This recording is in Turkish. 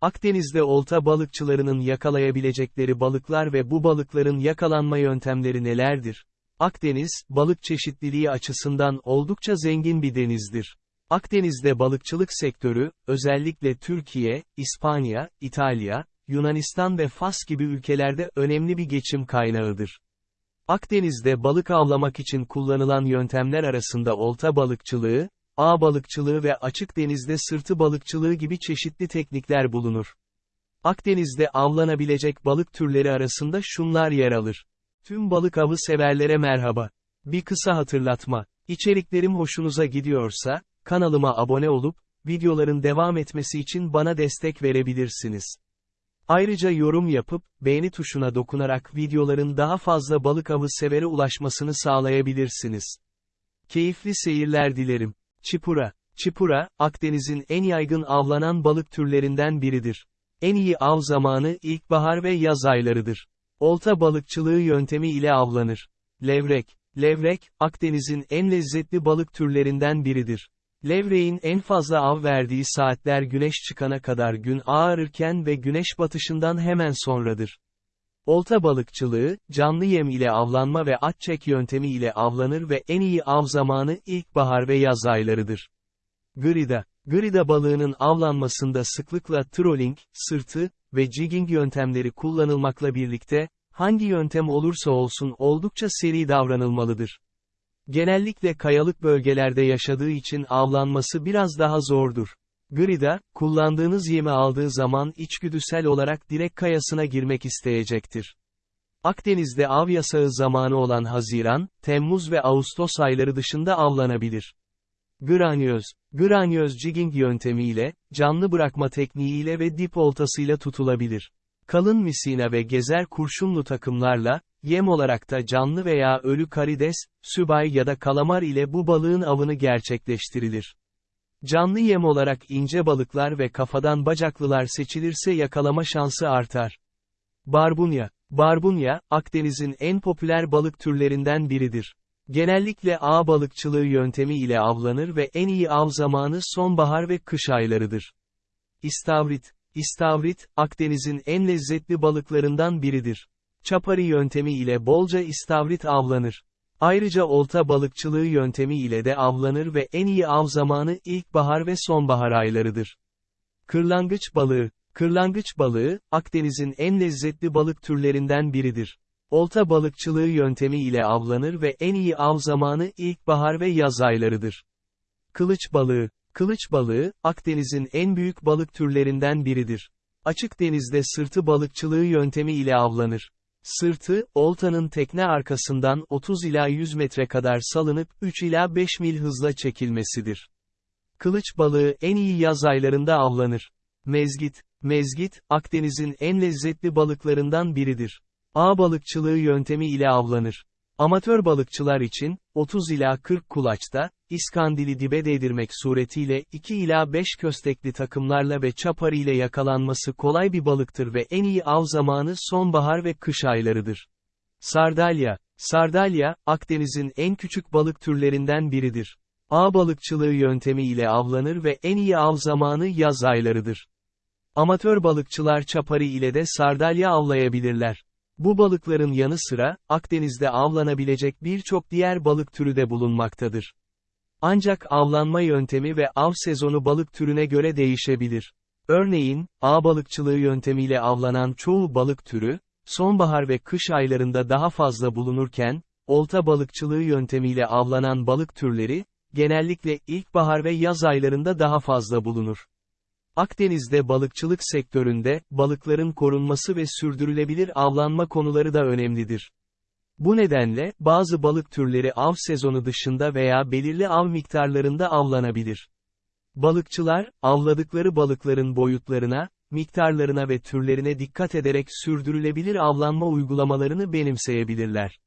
Akdeniz'de olta balıkçılarının yakalayabilecekleri balıklar ve bu balıkların yakalanma yöntemleri nelerdir? Akdeniz, balık çeşitliliği açısından oldukça zengin bir denizdir. Akdeniz'de balıkçılık sektörü, özellikle Türkiye, İspanya, İtalya, Yunanistan ve Fas gibi ülkelerde önemli bir geçim kaynağıdır. Akdeniz'de balık avlamak için kullanılan yöntemler arasında olta balıkçılığı, ağ balıkçılığı ve açık denizde sırtı balıkçılığı gibi çeşitli teknikler bulunur. Akdeniz'de avlanabilecek balık türleri arasında şunlar yer alır. Tüm balık avı severlere merhaba. Bir kısa hatırlatma. İçeriklerim hoşunuza gidiyorsa, kanalıma abone olup, videoların devam etmesi için bana destek verebilirsiniz. Ayrıca yorum yapıp, beğeni tuşuna dokunarak videoların daha fazla balık avı severe ulaşmasını sağlayabilirsiniz. Keyifli seyirler dilerim. Çipura. Çipura, Akdeniz'in en yaygın avlanan balık türlerinden biridir. En iyi av zamanı ilkbahar ve yaz aylarıdır. Olta balıkçılığı yöntemi ile avlanır. Levrek. Levrek, Akdeniz'in en lezzetli balık türlerinden biridir. Levreğin en fazla av verdiği saatler güneş çıkana kadar gün ağarırken ve güneş batışından hemen sonradır. Olta balıkçılığı, canlı yem ile avlanma ve at çek yöntemi ile avlanır ve en iyi av zamanı ilkbahar ve yaz aylarıdır. Grida, grida balığının avlanmasında sıklıkla trolling, sırtı ve jigging yöntemleri kullanılmakla birlikte, hangi yöntem olursa olsun oldukça seri davranılmalıdır. Genellikle kayalık bölgelerde yaşadığı için avlanması biraz daha zordur. Grida, kullandığınız yemi aldığı zaman içgüdüsel olarak direkt kayasına girmek isteyecektir. Akdeniz'de av yasağı zamanı olan Haziran, Temmuz ve Ağustos ayları dışında avlanabilir. Granyoz, granyoz jigging yöntemiyle, canlı bırakma tekniğiyle ve dip oltasıyla tutulabilir. Kalın misina ve gezer kurşunlu takımlarla, yem olarak da canlı veya ölü karides, sübay ya da kalamar ile bu balığın avını gerçekleştirilir. Canlı yem olarak ince balıklar ve kafadan bacaklılar seçilirse yakalama şansı artar. Barbunya Barbunya, Akdeniz'in en popüler balık türlerinden biridir. Genellikle ağ balıkçılığı yöntemi ile avlanır ve en iyi av zamanı sonbahar ve kış aylarıdır. İstavrit İstavrit, Akdeniz'in en lezzetli balıklarından biridir. Çapari yöntemi ile bolca istavrit avlanır. Ayrıca olta balıkçılığı yöntemi ile de avlanır ve en iyi av zamanı ilkbahar ve sonbahar aylarıdır. Kırlangıç balığı Kırlangıç balığı, Akdeniz'in en lezzetli balık türlerinden biridir. Olta balıkçılığı yöntemi ile avlanır ve en iyi av zamanı ilkbahar ve yaz aylarıdır. Kılıç balığı Kılıç balığı, Akdeniz'in en büyük balık türlerinden biridir. Açık denizde sırtı balıkçılığı yöntemi ile avlanır. Sırtı, oltanın tekne arkasından 30 ila 100 metre kadar salınıp 3 ila 5 mil hızla çekilmesidir. Kılıç balığı en iyi yaz aylarında avlanır. Mezgit, mezgit, Akdeniz'in en lezzetli balıklarından biridir. Ağ balıkçılığı yöntemi ile avlanır. Amatör balıkçılar için, 30 ila 40 kulaçta, iskandili dibe değdirmek suretiyle 2 ila 5 köstekli takımlarla ve çapar ile yakalanması kolay bir balıktır ve en iyi av zamanı sonbahar ve kış aylarıdır. Sardalya Sardalya, Akdeniz'in en küçük balık türlerinden biridir. Ağ balıkçılığı yöntemi ile avlanır ve en iyi av zamanı yaz aylarıdır. Amatör balıkçılar çapari ile de sardalya avlayabilirler. Bu balıkların yanı sıra, Akdeniz'de avlanabilecek birçok diğer balık türü de bulunmaktadır. Ancak avlanma yöntemi ve av sezonu balık türüne göre değişebilir. Örneğin, ağ balıkçılığı yöntemiyle avlanan çoğu balık türü, sonbahar ve kış aylarında daha fazla bulunurken, olta balıkçılığı yöntemiyle avlanan balık türleri, genellikle ilkbahar ve yaz aylarında daha fazla bulunur. Akdeniz'de balıkçılık sektöründe, balıkların korunması ve sürdürülebilir avlanma konuları da önemlidir. Bu nedenle, bazı balık türleri av sezonu dışında veya belirli av miktarlarında avlanabilir. Balıkçılar, avladıkları balıkların boyutlarına, miktarlarına ve türlerine dikkat ederek sürdürülebilir avlanma uygulamalarını benimseyebilirler.